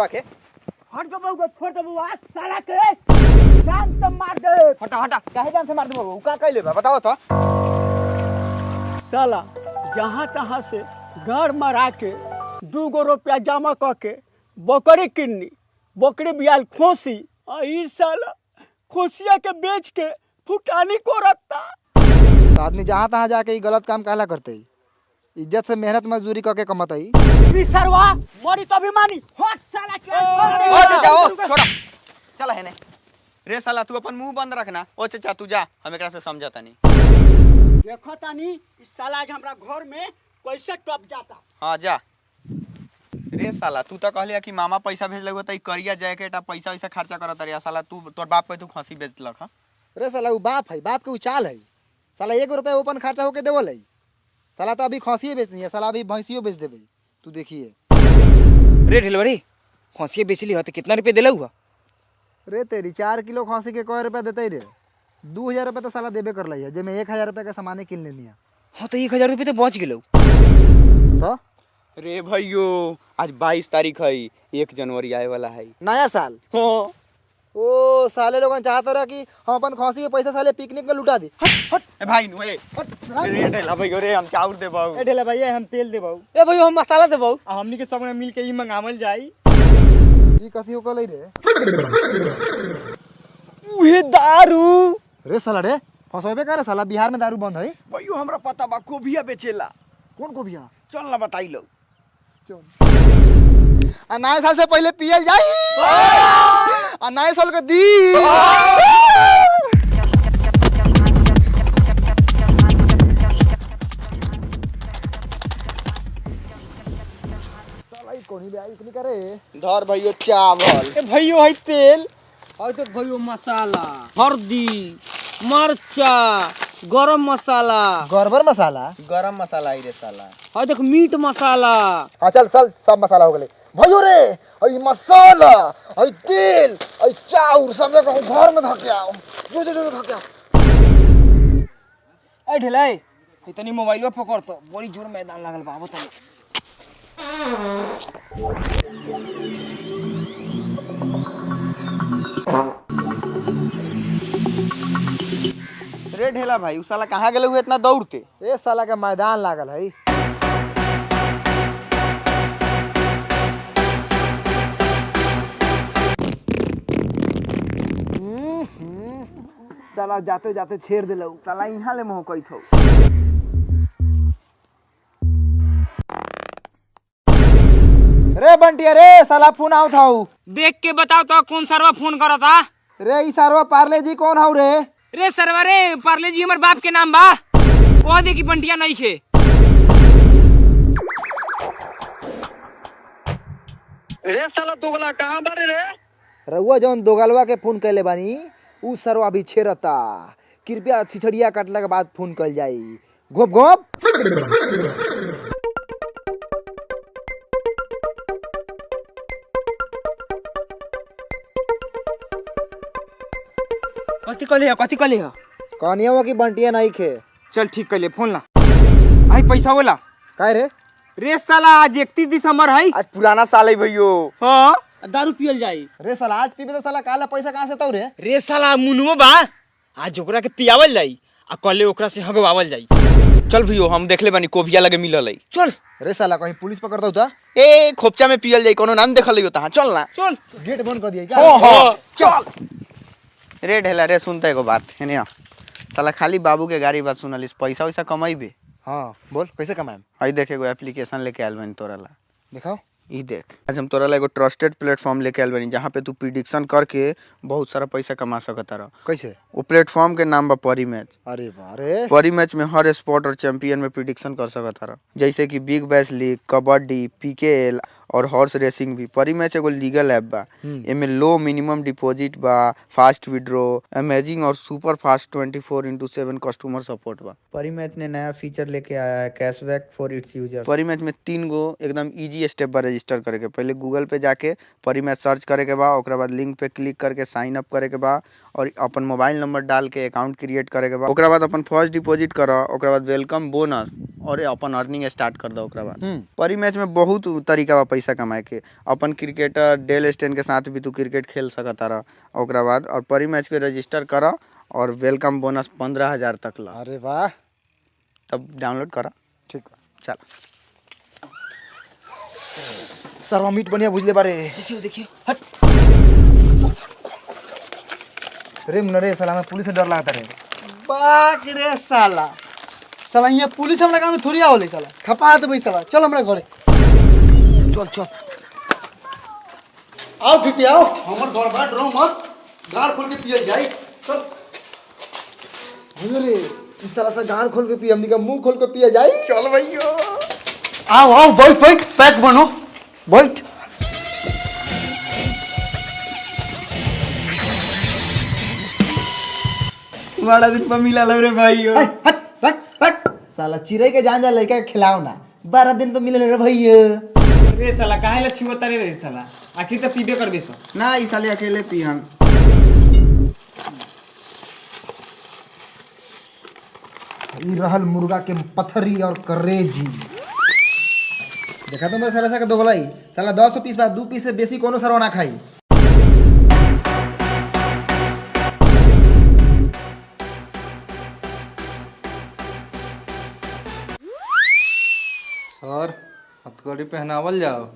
मारत रहो ढेलवा के। हट गो बउआ छोड़ दे बउआ साला के। जान से मार दे। हटा हटा। काहे जान से मार दे बाबू का कहले बा? बताओ तो। साला जहाँ तहाँ से घर मरा के दू गो रुपया जमा क के बकरी किन्नी बकरी बियाल खोसी आ ई साला खोसिया के बेच के फुटानी को रखता तो आदमी जहाँ तहाँ जाके ई गलत काम काला करते इज़्ज़त से मेहनत मजदूरी करके कमाते ही ई सरवा मरी तो अभिमानी। हट साला के ओ चाचा ओ छोड़ा। चल है ने। रे साला तू अपन मुँह बंद रखना। ओ चाचा तू जा। हम एकरा से समझता नहीं। देखो तानी ई साला आज हमरा घर में कैसे टप जाता। हाँ जा। रे साला तू तो कहलिया कि मामा पैसा भेज लगो त ई करिया जाए के टा पैसा वैसा खर्चा करत रिया साला तू तोर बाप पे तू खसी बेचलक हाँ? अरे साला वो बाप है बाप के वो चाल है। साला एक रुपया ओपन खर्चा होके देवल है। साला तो अभी खसिए बेचनी है साला अभी भैंसियो बेच देबे। तू देखिए। रे ढिलवरी खांसी बेचली हो तो कितना रुपये दिला हुआ? रे तेरी चार किलो खांसी के कौ रुपया देते रे दू हज़ार रुपये तो साला देबे कर ली है जेमे एक हज़ार रुपये का सामान किन लेनी है। हाँ तो एक हज़ार रुपये तो बच गए तो? रे भाइयों आज 22 तारीख है एक जनवरी आए वाला है। नया साल? हाँ। ओ साले लोगन चाहते रहा कि हम अपन खसी के पैसा साले पिकनिक में लुटा दी। हट हट। ए भाई नु ए। रे ढेला भैयो रे हम चाउर दे बाऊ ए ढेला भैया हम तेल देबौ ए भाई हम मसाला देबो आ हमनी के सब मिल के ई मंगावल जाई। ई कथी हो कलई रे? उहे दारू। रे साला रे फसबे करे साला? बिहार में दारू बंद है भैयो हमरा पता बा कोबिया बेचेला। कौन को बिया चल ना बताई लो। आ नए साल से पहले पियल जाई। आ नए साल के दी। साला ई कोनी बे आई इतनी करे? धर भैयो चावल। ए भैयो है तेल। और तो भाई मसाला हल्दी मरचा गरम मसाला। गड़बड़ मसाला? गरम मसाला आई रे साला। और देख मीट मसाला। हाँ चल चल सब मसाला हो गए भयो रे आई मसाला आई तेल आई चाउर सब जगह घर में धके आओ। जो जो जो धके आओ। ए ढिलाई इतनी मोबाइल पकड़ तो बड़ी ज़ोर मैदान लागल बा बताओ रे ढेला भाई उ साला कहाँ गेले हुए इतना दौड़ते? ए साला के मैदान लागल है। साला जाते जाते छेड़ दिलौ। साला यहाँ ले मोह कई थो रे बंटिया रे साला फ़ोन आओ था देख के बताओ तो कौन सरवा फ़ोन करा था रे ई सारवा पार्ले जी कौन हाउ रे? रे सरवा रे पार्ले जी हमर बाप के नाम बा। कह दे कि बंटिया नहीं खे। रे साला दोगला कहाँ बारे रे? रउआ जौन दोगलवा के फ़ोन कैले बानी उ सरवा अभी छेड़ता कृपया छिछड़िया काटला के बाद फ़ोन कल जाई गोप गोप। कथी कहले हो कथी कहले हो? कहानिया की बंटिया नहीं खे चल ठीक कर ले फ़ोन ला। आई पैसा बोला काय रे? रे साला आज इकतीस दिसंबर है। आज पुराना साल है भैयो हाँ? दारू पियल जाई। रे साला आज पीबे तो साला काला पैसा कहाँ से तौ रे? रे साला मुनुओ बा आज ओकरा के पियावल जाई आ कल ओकरा से हगवावल जाई। चल भैयो हम देख ले बानी कोबिया लगे मिलल। है चल। रे साला कहीं पुलिस पकड़ दौ था ए खोपचा में पियल जाई कोनो नाम देखल हो तहां। चल ना। चल। गेट बंद कर दिया हो क्या हो। चल। रे ढेला रे सुनता एगो बात है ना साला खाली बाबू के गाड़ी बात सुनलिस पैसा वैसा कमाइबे हाँ बोल कैसे कमाएम? हई देख एगो एप्लीकेशन लेके आयल बानी तोरा ला। दिखाओ। ई देख। आज हम तोरा एगो ट्रस्टेड प्लेटफॉर्म लेके आयल बानी जहाँ पे तू प्रिडिक्शन करके बहुत सारा पैसा कमा सकता रह। कैसे? वो प्लेटफॉर्म के नाम बा परी मैच अरे बारे। परी मैच में हर स्पोर्ट और चैंपियन में प्रिडिक्शन कर सकता रह। जैसे कि big bash league kabaddi PKL और हॉर्स रेसिंग भी। परी मैच एगो लीगल ऐप बा। एमे लो मिनिमम डिपॉजिट बा फास्ट विड्रॉ अमेजिंग और super fast 24 four into seven customer support बा। परी मैच ने नया फीचर लेके आया है cashback for its user Parimatch में तीन गो एकदम इजी स्टेप बा रजिस्टर करे के। पहले गूगल पे जाके परी मैच सर्च करे के बा ओकरा बाद लिंक पे क्लिक करके साइन अप करे के बा और अपन मोबाइल नंबर डाल के अकाउंट क्रिएट करे के बा। ओकरा बाद अपन फ़र्स्ट डिपॉजिट कर ओकरा बाद वेलकम बोनस और अपन अर्निंग स्टार्ट कर दो ओकरा बाद। परी मैच में बहुत तरीका बा पैसा कमाए के। अपन क्रिकेटर डेल स्टेन के साथ भी तू क्रिकेट खेल सकता रह। ओकरा बाद और परी मैच के रजिस्टर कर और वेलकम बोनस पंद्रह हज़ार तक ला। अरे वाह। तब डाउनलोड करा। ठीक। चल। सरवा मीट बढ़िया बुझले बारे। देखियो देखियो। हट। रे मुन्ना रे साला में पुलिस से डर लगता रे बाक रे साला। साला यहाँ पुलिस हमरा गाँव में थोड़ी आवले साला। खपा देबै साला। चल हमरा घरे। चल चल। आओ ठीक आओ। हमर घर बा डरो मत गाड़ खोल के पियल जाई। चल। भैया रे इस तरह से गार खोल के पिए हमनी का मुँह खोल के पिए जाई। चल भैया। आओ आओ बैठ बैठ। पैक बनो। बैठ। बड़ा दिन पर मिला लग रे भाई हट हट हट। साला चिड़ै के जान जा लड़का के खिलाओ ना। बारह दिन पे मिले रे भैया। रे साला काहे ला छिवता रे रे साला आखिर त पीबे कर बेसो ना ई साले अकेले पीहन ई रहल मुर्गा के पथरी और करेजी देखा तो मेरे साला सा के दोगलाई साला दस पीस बाद दू पीस से बेसी कोनो सरवा ना खाई हथकड़ी पहनावल जाओ।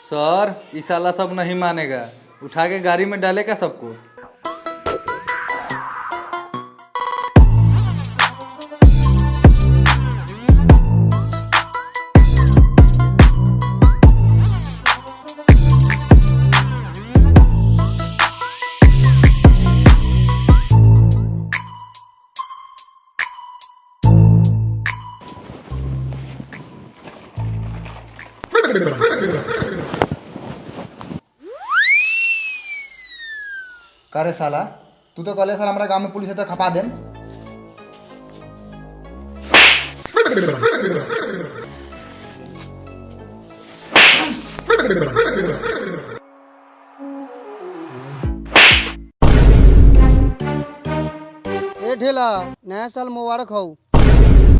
सर इस साला सब नहीं मानेगा। उठा के गाड़ी में डालेगा सबको? का रे साला तू तो कहले साला हमारा गाँव में पुलिस है तो खपा देन ए ढेला नया साल मुबारक हो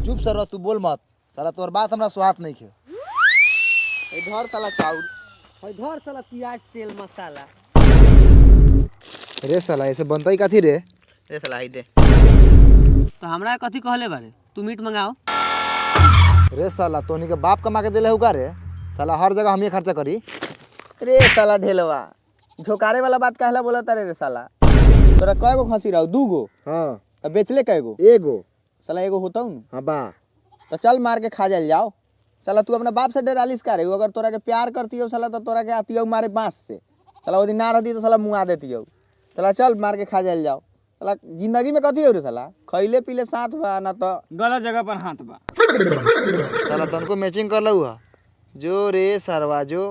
चुप सरवा तू बोल मत साला तोर बात हमरा स्वाद नहीं खे इधर साला चाउर घर साला प्याज तेल मसाला रे साला ऐसे बनता ही कथी रे? रे साला आई दे। तो हमरा कथी कहले बारे? तू मीट मंगाओ। रे साला तोनी के बाप कमा के दिले हुका रे? साला हर जगह हम ही खर्चा करी। रे साला ढेलवा झोकारे वाला बात कहला बोला तारे रे साला। तोरा कय गो खसी रहो दू गो हाँ। अब बेचले कय गो एगो। साला एगो होता हूँ हाँ बा। तो चल मार के खा जाल जाओ साला तू अपना बाप से डरालिस का रे? अगर तोरा के प्यार करती हो साला तो तोरा के आती हो मारे बाँस से। साला वो दिन ना रहती तो साला मुँह देती हो साला चल मार के खा जाए जाओ। साला ज़िंदगी में कथी हो रे साला? खैले पीले साथ बा ना तो गलत जगह पर हाथ बा। साला तनको मैचिंग कर लू जो रे सरवा जो।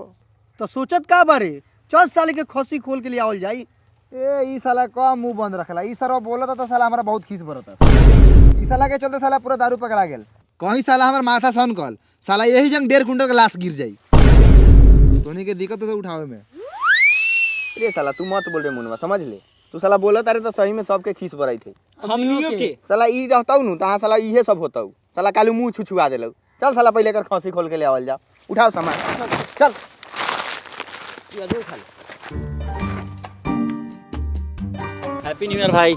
तो सोचत का बारे? चल साले के खसी खोल के लिए आवल जाई। ए ई साला का मुँह बंद रखला? ई सरवा बोलता तो साला हमारा बहुत खीस बरता ई साला के चलते साला पूरा दारू पकड़ा गेल। कहीं साला हमार माथा सन कल। साला यही जंग डेढ़ कुंटल के लाश गिर जाई। तोनी के दिक्कत तो उठावे में। रे साला तू मत बोल रे मुनवा समझ ले? तू साला बोला तारे तो सही में सबके खीस बराई थे। हमनियो के। साला ई रहता नु तहाँ साला इहे सब होता। साला कालू मुँह छुछुआ देलौ। चल साला पहले कर खसी खोल के ले आवल जा। उठाओ सामान। चल। हैप्पी न्यू ईयर भाई।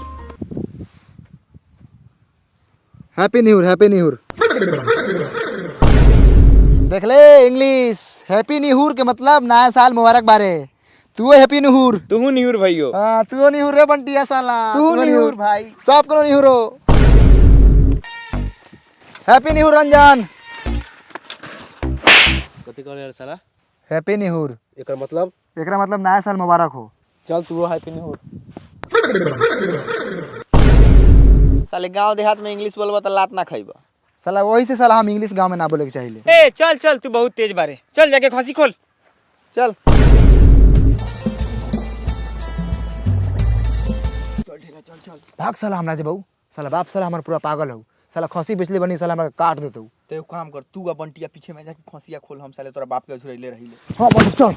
Happy new year happy new year देख ले इंग्लिश हैप्पी न्यू ईयर के मतलब नया साल मुबारक बारे। तू हैप्पी न्यू तू न्यूर भैयो हाँ तू न्यू रे बंटिया साला। तू न्यूर भाई। सब करो न्यू रो हैप्पी न्यू रंजन। कथी करे साला? हैप्पी न्यू एकर मतलब? एकरा मतलब नया साल मुबारक हो। चल तू हैप्पी न्यू साले गाँव देहात में इंग्लिश बोलबा तो लात ना खाइबा। साला वही से साला हम इंग्लिश गाँव में ना बोले के चाहिए ए चल चल तू बहुत तेज बारे। चल जाके खसी खोल। चल। भाग साला हमरा जे बहू। साला बाप साला हमार पूरा पागल हो। साला खसी बेचले बनी साला हमरा काट देतौ। तो एक काम कर तू आ बंटिया पीछे में जाके खसिया खोल हम साले तोरा बाप के झुरैले रहिले। हाँ बंटी चल।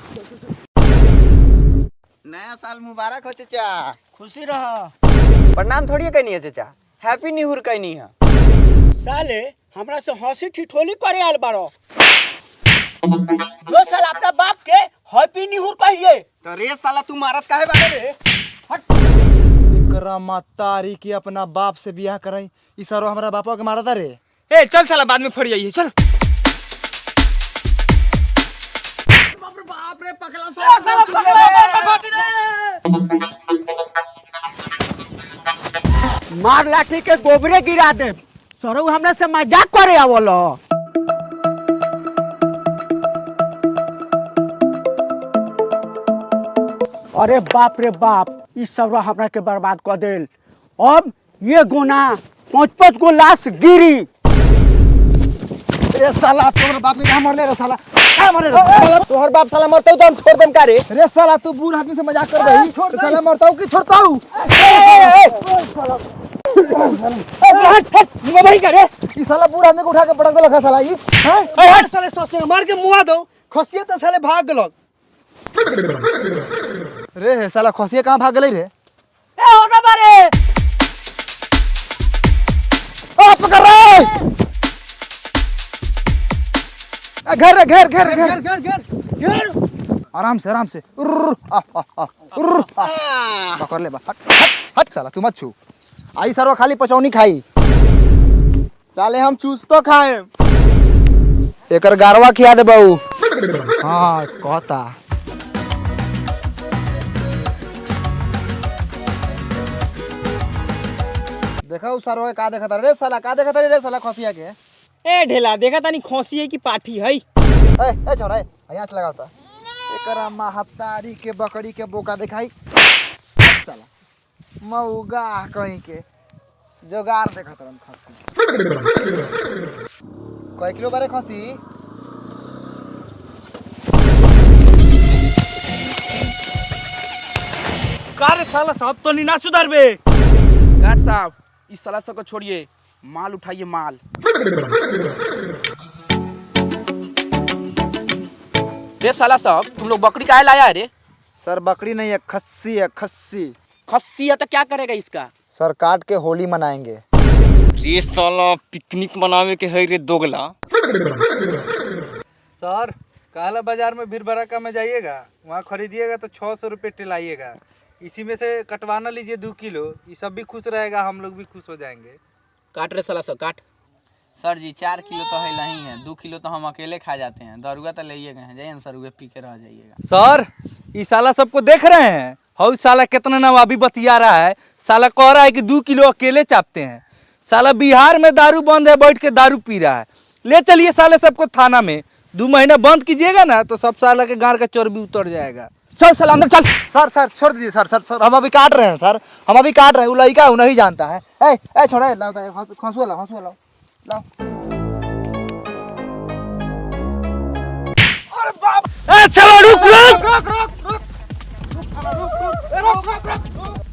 नया साल मुबारक हो चाचा। खुशी रह। प्रणाम थोड़ी कहनी है चाचा। हैप्पी न्यू ईयर कहनी है। साले हमरा से हँसी ठिठोली करे आल बारो जो साल अपना बाप के हैप्पी न्यू ईयर कहिए। तो रे साला तू मारत काहे बारे रे? एकरा मातारी की अपना बाप से बियाह करई। ई सारो हमरा बापा के मारता रे। ए चल साला बाद में फड़ जाइए चल। मार लाठी के गोबरे गिरा दे। सरो हमरा से मज़ाक करे आवल। अरे बाप रे बाप। ई सब हमरा के बर्बाद कर देल। अब ये गोना पाँच पाँच गो लाश गिरी रे साला तोहर बाप के कहाँ मरले रे साला। कहाँ मरले रे साला। तोहर बाप साला मरतौ तो हम छोड़ देम का रे रे साला तू बूढ़ आदमी से मज़ाक कर रही। तो साला मरताऊ कि छोड़ताऊ भाई करे ई साला बूढ़ आदमी को उठा के पटक देलक है साला ई। हैं? साले सोचते मार के मुआ दो। खसिए तो साले भाग गेलक रे साला खसिया कहाँ भाग गेलै रे? ए होना बारे। आ पकड़ रे घर रे घर घर घर। घेर घेर घेर आराम से आराम से। पकड़ ले बा। हट हट हट साला तू मत छू। आई सरवा खाली पचौनी खाई। साले हम चूस तो खाए। एकर गारवा खिया दे बहू। हाँ कहता। देखा उ सरवा के का देखता रे साला का देखता रे साला खसिया के? ए ढेला देखा तानी खोसी है कि पाठी है? ए ए छोरा यहाँ से लगाता एकरा महतारी के बकरी के बोका दिखाई। साला मऊगा कहीं के। जोगार देखत रहन खसी। कय किलो बारे खसी? का रे साला सब तो नहीं ना सुधरबे गार्ड साहब इस साला सबको छोड़िए। माल उठाइए माल। रे साला सब तुम लोग बकरी काहे लाया है रे? सर बकरी नहीं है खस्सी है खस्सी। खस्सी है तो क्या करेगा इसका? सर काट के होली मनाएँगे। रे साला पिकनिक मनावे के है रे दोगला। सर काला बाज़ार में भीड़ भड़का में जाइएगा। वहाँ खरीदिएगा तो छः सौ रुपये टिलाइएगा। इसी में से कटवाना लीजिए दो किलो ये सब भी खुश रहेगा हम लोग भी खुश हो जाएँगे। काट रे साला सब काट। सर जी चार किलो तो है नहीं है दो किलो तो हम अकेले खा जाते हैं। दरुआ तो ले गए हैं जाइए ना सर पी के रह जाइएगा। सर ये साला सबको देख रहे हैं? हाउ साला कितना नवाबी बतिया रहा है। साला कह रहा है कि दो किलो अकेले चापते हैं। साला बिहार में दारू बंद है बैठ के दारू पी रहा है। ले चलिए साले सबको थाना में। दो महीना बंद कीजिएगा ना तो सब साला के गाड़ का चर्बी उतर जाएगा। चल साला अंदर चल। सर सर छोड़ दीजिए सर सर सर हम अभी काट रहे हैं सर। हम अभी काट रहे हैं वो लड़का वो नहीं जानता है। ए ए छोड़ा लाओ हंसुआ लाओ हंसुआ लाओ लाओ। ए चलो रुक रुक।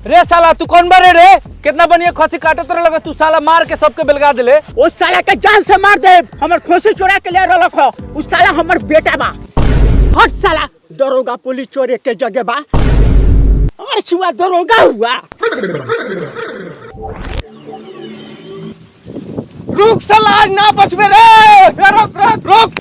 रे साला तू कौन बारे रे? कितना बढ़िया खसी काटत रह लगा तू साला मार के सबके बेलगा दिले। ओ साला के जान से मार दे हमर खोसी चोरा के ले रख उस साला हमर बेटा बा। हट साला। दरोगा पुलिस चोरे के जगह बा और छुआ दरोगा हुआ रुक साला ना बचबे रे रुक रुक रुक